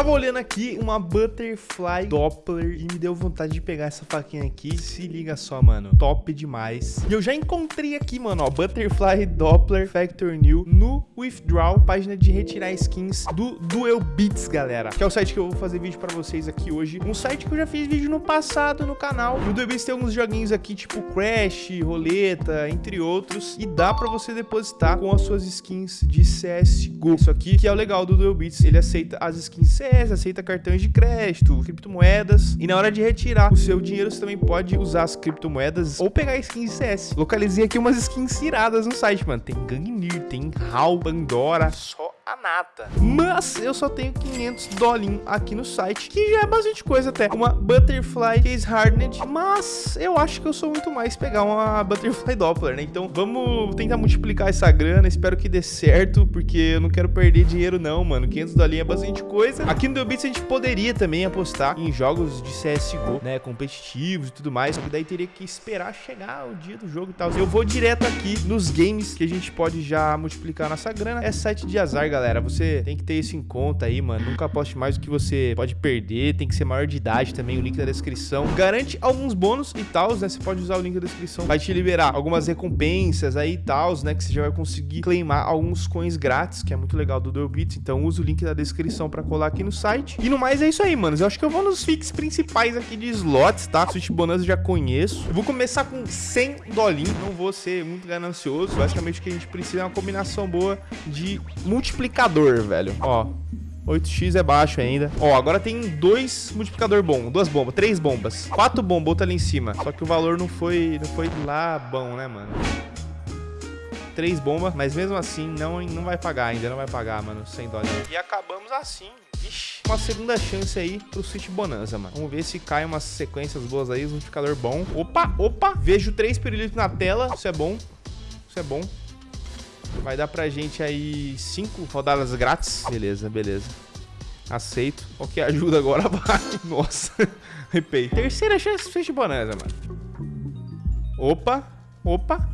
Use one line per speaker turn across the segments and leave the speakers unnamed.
tava olhando aqui uma Butterfly Doppler e me deu vontade de pegar essa faquinha aqui. Se liga só, mano. Top demais. E eu já encontrei aqui, mano, ó, Butterfly Doppler Factor New no Withdraw, página de retirar skins do Duel Beats, galera. Que é o site que eu vou fazer vídeo pra vocês aqui hoje. Um site que eu já fiz vídeo no passado no canal. No Duel Beats tem alguns joguinhos aqui, tipo Crash, Roleta, entre outros. E dá pra você depositar com as suas skins de CSGO. Isso aqui que é o legal do Duel Beats. Ele aceita as skins CS, aceita cartões de crédito, criptomoedas. E na hora de retirar o seu dinheiro, você também pode usar as criptomoedas ou pegar skins CS. Localizei aqui umas skins iradas no site, mano. Tem Gangnir, tem HAL, Pandora, só a nata. Mas eu só tenho 500 dolinhos aqui no site, que já é bastante coisa até. Uma Butterfly Case Hardened, mas eu acho que eu sou muito mais pegar uma Butterfly Doppler, né? Então vamos tentar multiplicar essa grana, espero que dê certo, porque eu não quero perder dinheiro não, mano. 500 dolinhos é bastante coisa. Aqui no Bits a gente poderia também apostar em jogos de CSGO, né, competitivos e tudo mais, só que daí teria que esperar chegar o dia do jogo e tal. Eu vou direto aqui nos games que a gente pode já multiplicar nossa grana. É site de azar, galera galera. Você tem que ter isso em conta aí, mano. Nunca aposte mais do que você pode perder. Tem que ser maior de idade também. O link da descrição garante alguns bônus e tal, né? Você pode usar o link da descrição. Vai te liberar algumas recompensas aí e tal, né? Que você já vai conseguir claimar alguns coins grátis, que é muito legal do Duelbits. Então usa o link da descrição pra colar aqui no site. E no mais é isso aí, manos. Eu acho que eu vou nos fix principais aqui de slots, tá? Switch Bonanza já conheço. Eu vou começar com 100 dolinhos. Não vou ser muito ganancioso. Basicamente o que a gente precisa é uma combinação boa de multiplicar multiplicador, velho. Ó, 8x é baixo ainda. Ó, agora tem dois multiplicador bom, duas bombas, três bombas. Quatro bombas, outra ali em cima. Só que o valor não foi, não foi lá bom, né, mano? Três bombas, mas mesmo assim não, não vai pagar ainda, não vai pagar, mano, 100 dólares. E acabamos assim. Ixi, uma segunda chance aí pro Switch Bonanza, mano. Vamos ver se cai umas sequências boas aí, multiplicador bom. Opa, opa, vejo três pirulitos na tela, isso é bom. Isso é bom. Vai dar pra gente aí cinco rodadas grátis. Beleza, beleza. Aceito. O que ajuda agora vai. Nossa. Repei. Terceira chance de bonanza, mano. Opa. Opa.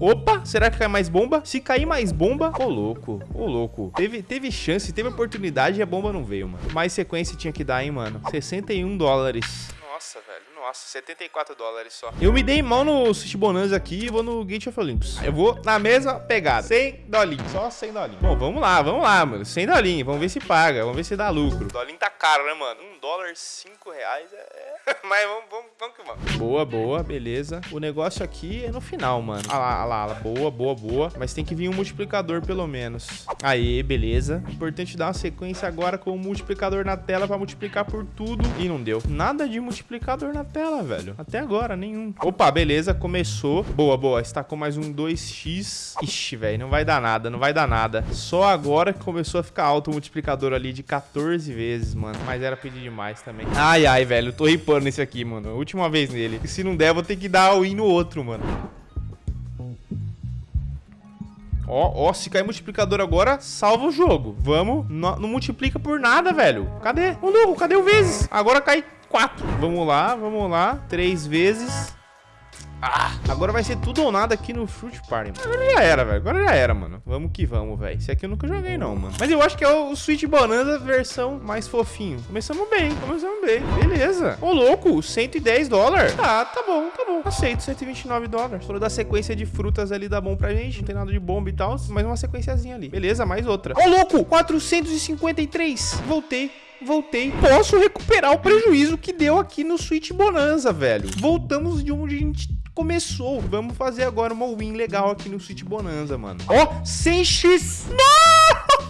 Opa, será que cai mais bomba? Se cair mais bomba, ô louco, ô louco. Teve, teve chance, teve oportunidade e a bomba não veio, mano. Mais sequência tinha que dar, hein, mano. 61 dólares. Nossa, velho. Nossa, 74 dólares só. Eu me dei mal no Sushi Bonanza aqui e vou no Gate of Olympus. Eu vou na mesma pegada. 100 dolinhos. Só 100 dolinhos. Bom, vamos lá, vamos lá, mano. 100 dolinhos. Vamos ver se paga. Vamos ver se dá lucro. O dolinho tá caro, né, mano? 1 dólar, 5 reais é... Mas vamos, vamos, vamos que vamos. Boa, boa, beleza. O negócio aqui é no final, mano. Ah lá, ah lá, ah lá. Boa, boa, boa. Mas tem que vir um multiplicador, pelo menos. Aí, beleza. Importante dar uma sequência agora com o multiplicador na tela pra multiplicar por tudo. E não deu. Nada de multiplicador na tela, velho. Até agora, nenhum. Opa, beleza. Começou. Boa, boa. Estacou mais um 2x. Ixi, velho. Não vai dar nada, não vai dar nada. Só agora que começou a ficar alto o multiplicador ali de 14 vezes, mano. Mas era pedir demais também. Ai, ai, velho. Tô ripando nesse aqui, mano. Última vez nele. E se não der, vou ter que dar win no outro, mano. Ó, ó, se cair multiplicador agora, salva o jogo. Vamos. Não, não multiplica por nada, velho. Cadê? Ô, louco, cadê o vezes? Agora cai quatro. Vamos lá, vamos lá. Três vezes. Ah, agora vai ser tudo ou nada aqui no Fruit Party. Mano. Agora já era, velho. Agora já era, mano. Vamos que vamos, velho. Esse aqui eu nunca joguei, não, mano. Mas eu acho que é o Sweet Bonanza versão mais fofinho. Começamos bem, começamos bem. Beleza. Ô, louco, 110 dólares. Ah, tá bom, tá bom. Aceito, 129 dólares. Falou da sequência de frutas ali, dá bom pra gente. Não tem nada de bomba e tal. Mas uma sequenciazinha ali. Beleza, mais outra. Ô, louco, 453. Voltei voltei. Posso recuperar o prejuízo que deu aqui no Switch Bonanza, velho. Voltamos de onde a gente começou. Vamos fazer agora uma win legal aqui no City Bonanza, mano. Ó, oh, 100x.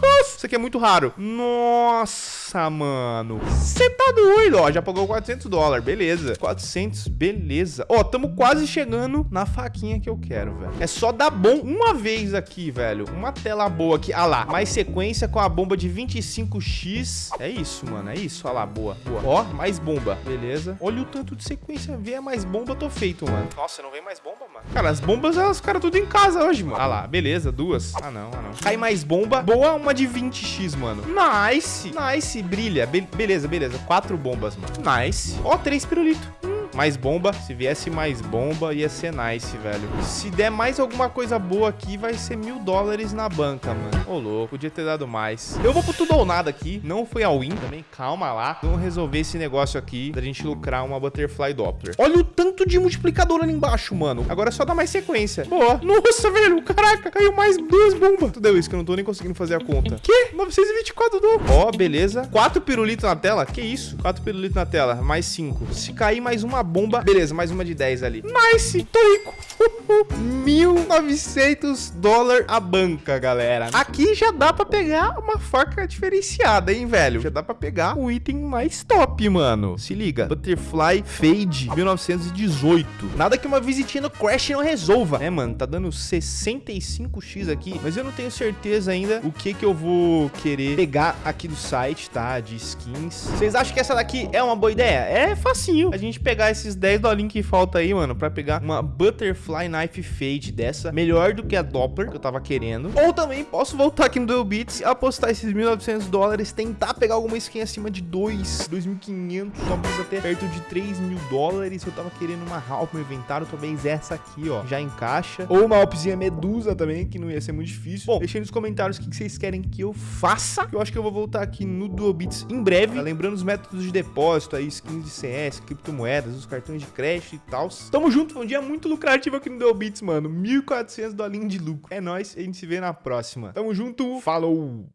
Nossa! Isso aqui é muito raro. Nossa! Mano. Você tá doido, ó. Já pagou 400 dólares. Beleza. 400, beleza. Ó, tamo quase chegando na faquinha que eu quero, velho. É só dar bom uma vez aqui, velho. Uma tela boa aqui. Ah lá. Mais sequência com a bomba de 25x. É isso, mano. É isso. Olha lá, boa. boa. Ó, mais bomba. Beleza. Olha o tanto de sequência. Vê mais bomba, tô feito, mano. Nossa, não vem mais bomba, mano. Cara, as bombas, os caras tudo em casa hoje, mano. Ah lá, beleza. Duas. Ah, não, ah, não. Cai mais bomba. Boa, uma de 20x, mano. Nice. Nice brilha. Be beleza, beleza. Quatro bombas, mano. Nice. Ó, três pirulitos. Mais bomba. Se viesse mais bomba, ia ser nice, velho. Se der mais alguma coisa boa aqui, vai ser mil dólares na banca, mano. Ô, louco. Podia ter dado mais. Eu vou pro tudo ou nada aqui. Não foi a win também. Calma lá. Vamos resolver esse negócio aqui da gente lucrar uma Butterfly Doppler. Olha o tanto de multiplicador ali embaixo, mano. Agora é só dar mais sequência. Boa. Nossa, velho. Caraca, caiu mais duas bombas. Tu deu isso que eu não tô nem conseguindo fazer a conta. Que? 924 do. Ó, beleza. Quatro pirulitos na tela? Que isso? Quatro pirulitos na tela. Mais cinco. Se cair mais uma bomba... Beleza, mais uma de 10 ali. Nice. Tô rico. 1.900 dólares a banca, galera. Aqui já dá pra pegar uma faca diferenciada, hein, velho? Já dá pra pegar o item mais top, mano. Se liga. Butterfly Fade 1918. Nada que uma visitinha no Crash não resolva. É, mano, tá dando 65x aqui, mas eu não tenho certeza ainda o que que eu vou querer pegar aqui do site, tá? De skins. Vocês acham que essa daqui é uma boa ideia? É facinho a gente pegar esses 10 dolinhos que falta aí, mano, pra pegar uma Butterfly Knife Fade dessa, melhor do que a Doppler que eu tava querendo. Ou também posso voltar aqui no Duel Beats, apostar esses 1.900 dólares, tentar pegar alguma skin acima de 2, 2.500, talvez até perto de 3 mil dólares. Eu tava querendo uma Halp no inventário, talvez essa aqui, ó, já encaixa. Ou uma Alpzinha Medusa também, que não ia ser muito difícil. Bom, deixem nos comentários o que vocês querem que eu faça. Eu acho que eu vou voltar aqui no Duel Beats em breve. Tá lembrando os métodos de depósito aí, skins de CS, criptomoedas, os cartões de crédito e tal. Tamo junto, foi um dia muito lucrativo aqui no Duel Beats, mano. 1.400 dolinhos de lucro. É nóis, a gente se vê na próxima. Tamo junto, falou!